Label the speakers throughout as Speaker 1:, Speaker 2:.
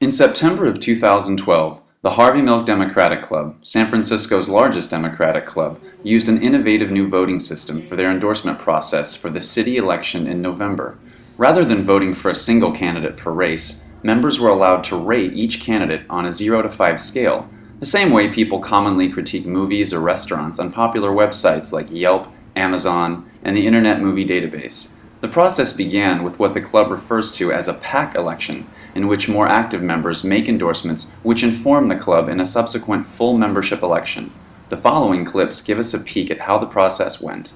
Speaker 1: In September of 2012, the Harvey Milk Democratic Club, San Francisco's largest Democratic club, used an innovative new voting system for their endorsement process for the city election in November. Rather than voting for a single candidate per race, members were allowed to rate each candidate on a 0 to 5 scale, the same way people commonly critique movies or restaurants on popular websites like Yelp, Amazon, and the Internet Movie Database. The process began with what the club refers to as a PAC election, in which more active members make endorsements which inform the club in a subsequent full membership election. The following clips give us a peek at how the process went.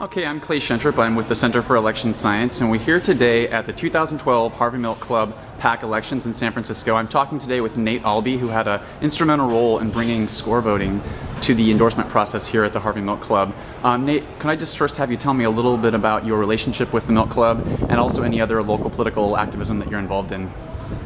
Speaker 2: Okay, I'm Clay Shentrup. I'm with the Center for Election Science, and we're here today at the 2012 Harvey Milk Club PAC elections in San Francisco. I'm talking today with Nate Allbee, who had an instrumental role in bringing score voting to the endorsement process here at the Harvey Milk Club. Um, Nate, can I just first have you tell me a little bit about your relationship with the Milk Club and also any other local political activism that you're involved in?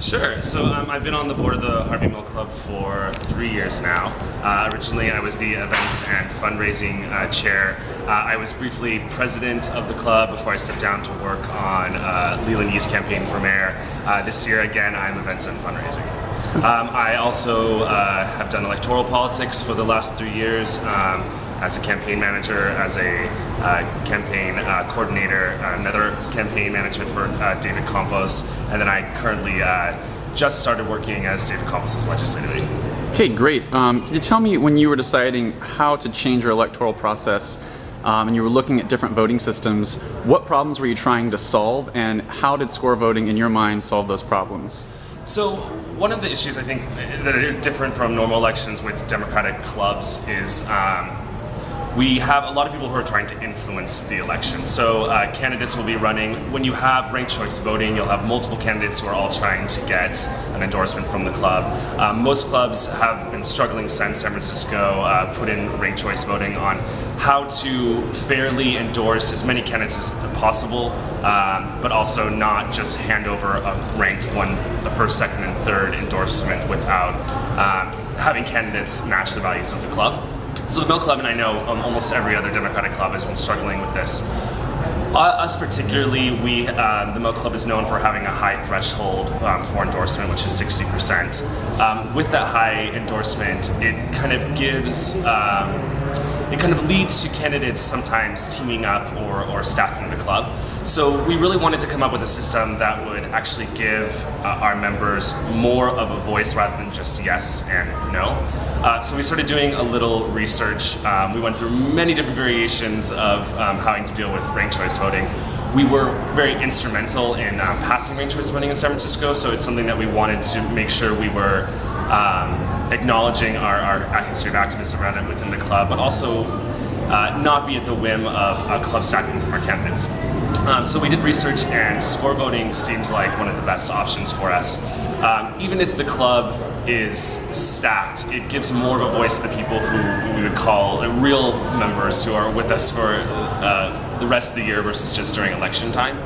Speaker 3: Sure. So um, I've been on the board of the Harvey Milk Club for three years now. Uh, originally, I was the events and fundraising uh, chair. Uh, I was briefly president of the club before I stepped down to work on uh, Leland Yee's campaign for mayor. Uh, this year, again, I'm events and fundraising. Um, I also uh, have done electoral politics for the last three years. Um, as a campaign manager, as a uh, campaign uh, coordinator, another campaign management for uh, David Campos, and then I currently uh, just started working as David Campos's legislative aide.
Speaker 2: Okay, great. Um, can you tell me when you were deciding how to change your electoral process um, and you were looking at different voting systems, what problems were you trying to solve and how did score voting in your mind solve those problems?
Speaker 3: So one of the issues I think that are different from normal elections with Democratic clubs is um, we have a lot of people who are trying to influence the election. So uh, candidates will be running, when you have ranked choice voting, you'll have multiple candidates who are all trying to get an endorsement from the club. Um, most clubs have been struggling since San Francisco uh, put in ranked choice voting on how to fairly endorse as many candidates as possible, um, but also not just hand over a ranked one, the first, second, and third endorsement without um, having candidates match the values of the club. So the Milk Club, and I know um, almost every other Democratic club has been struggling with this. Uh, us particularly, we uh, the Milk Club is known for having a high threshold um, for endorsement, which is 60%. Um, with that high endorsement, it kind of gives um, it kind of leads to candidates sometimes teaming up or, or stacking the club. So we really wanted to come up with a system that would actually give uh, our members more of a voice rather than just yes and no. Uh, so we started doing a little research. Um, we went through many different variations of um, to deal with ranked choice voting. We were very instrumental in um, passing ranked choice voting in San Francisco, so it's something that we wanted to make sure we were um, acknowledging our, our history of activism around it within the club, but also uh, not be at the whim of a club stacking from our candidates. Um, so we did research and score voting seems like one of the best options for us. Um, even if the club is stacked, it gives more of a voice to the people who we would call real members who are with us for uh, the rest of the year versus just during election time.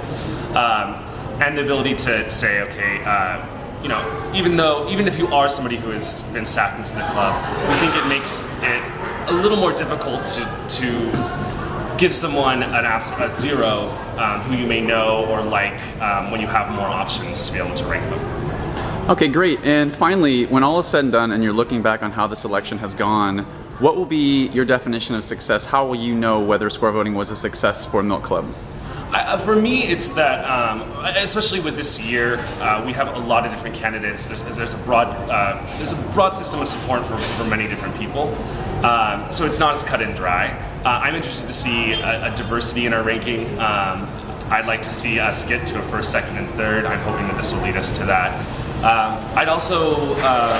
Speaker 3: Um, and the ability to say, okay, uh, you know, even though, even if you are somebody who has been stacked into the club, we think it makes it a little more difficult to, to give someone an abs- a zero um, who you may know or like um, when you have more options to be able to rank them.
Speaker 2: Okay, great. And finally, when all is said and done and you're looking back on how this election has gone, what will be your definition of success? How will you know whether score voting was a success for Milk Club?
Speaker 3: Uh, for me, it's that, um, especially with this year, uh, we have a lot of different candidates. There's, there's a broad, uh, there's a broad system of support for, for many different people. Um, so it's not as cut and dry. Uh, I'm interested to see a, a, diversity in our ranking. Um, I'd like to see us get to a first, second, and third. I'm hoping that this will lead us to that. Um, I'd also um,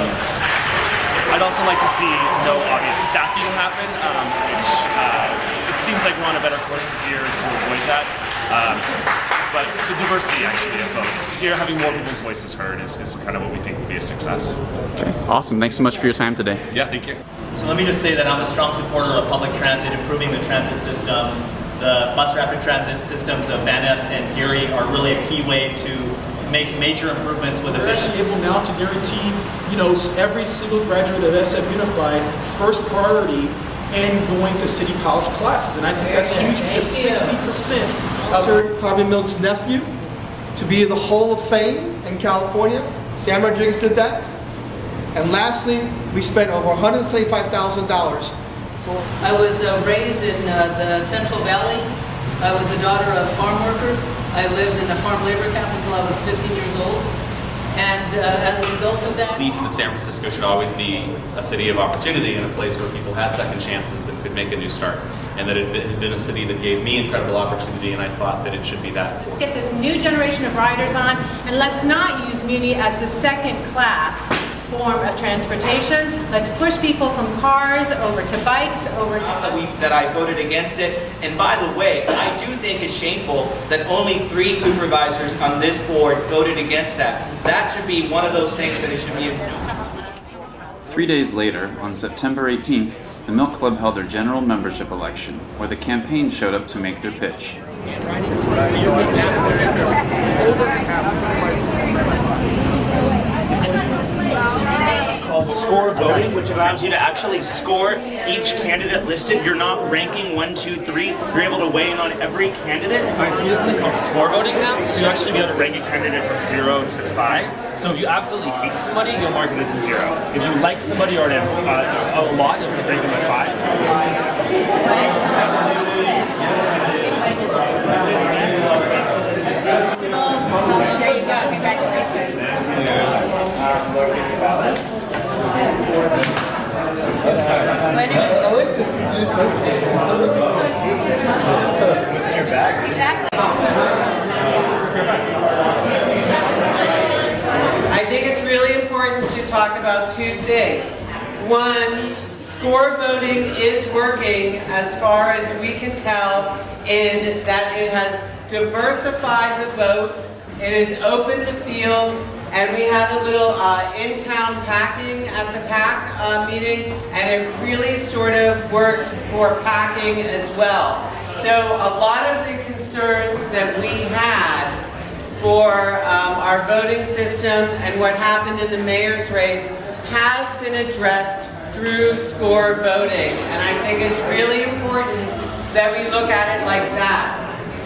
Speaker 3: I'd also like to see no obvious stacking happen, um, which uh, it seems like we're on a better course this year to avoid that. Um, but the diversity actually of both. Here, having more people's voices heard is, is kind of what we think will be a success.
Speaker 2: Okay, awesome. Thanks so much for your time today.
Speaker 3: Yeah, thank you.
Speaker 4: So let me just say that I'm a strong supporter of public transit, improving the transit system. The bus rapid transit systems of Van Ness and Geary are really a key way to make major improvements with efficiency.
Speaker 5: We're able now to guarantee, you know, every single graduate of SF Unified first priority and going to City College classes. And I think that's huge because 60%
Speaker 6: of Sir Harvey Milk's nephew to be in the Hall of Fame in California Sam Rodriguez did that. And lastly, we spent over $175,000 for
Speaker 7: I was uh, raised in uh, the Central Valley. I was the daughter of farm workers. I lived in a farm labor camp until I was 15 years old. And uh, as a result of that,
Speaker 8: belief that San Francisco should always be a city of opportunity and a place where people had second chances and could make a new start. And that it had been a city that gave me incredible opportunity, and I thought that it should be that.
Speaker 9: Let's get this new generation of riders on, and let's not use Muni as the second class form of transportation. Let's push people from cars over to bikes, over to
Speaker 4: that, we, that I voted against it. And by the way, I do think it's shameful that only three supervisors on this board voted against that. That should be one of those things that it should be.
Speaker 1: Three days later, on September 18th, the Milk Club held their general membership election, where the campaign showed up to make their pitch.
Speaker 10: score voting, which allows you to actually score each candidate listed. You're not ranking one, two, three. You're able to weigh in on every candidate. All right, so this is called score voting now. So you actually be able to rank a candidate from zero to five. So if you absolutely hate somebody, you'll mark it as a zero. If you like somebody or an, uh, a lot, you'll rank them at five.
Speaker 9: There you go. Congratulations.
Speaker 6: I like this new
Speaker 11: I think it's really important to talk about two things. One, score voting is working as far as we can tell in that it has diversified the vote, it has opened the field, and we had a little uh, in-town packing at the PAC uh, meeting, and it really sort of worked for packing as well. So a lot of the concerns that we had for um, our voting system and what happened in the mayor's race has been addressed through score voting. And I think it's really important that we look at it like that.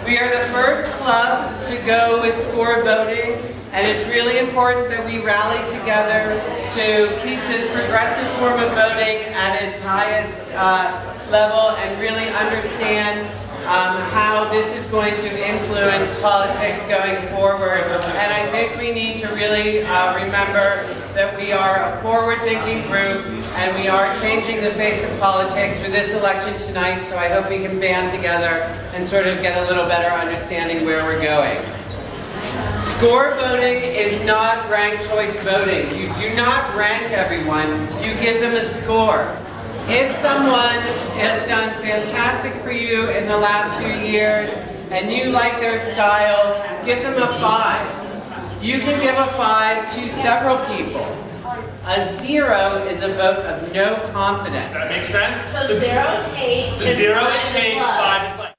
Speaker 11: We are the first club to go with score voting, and it's really important that we rally together to keep this progressive form of voting at its highest uh, level and really understand um, how this is going to influence politics going forward. And I think we need to really uh, remember that we are a forward-thinking group and we are changing the face of politics for this election tonight, so I hope we can band together and sort of get a little better understanding where we're going. Score voting is not ranked choice voting. You do not rank everyone, you give them a score. If someone has done fantastic for you in the last few years and you like their style, give them a five. You can give a five to several people. A zero is a vote of no confidence.
Speaker 10: Does that make sense?
Speaker 9: So zero is hate.
Speaker 10: So zero is hate, five is like.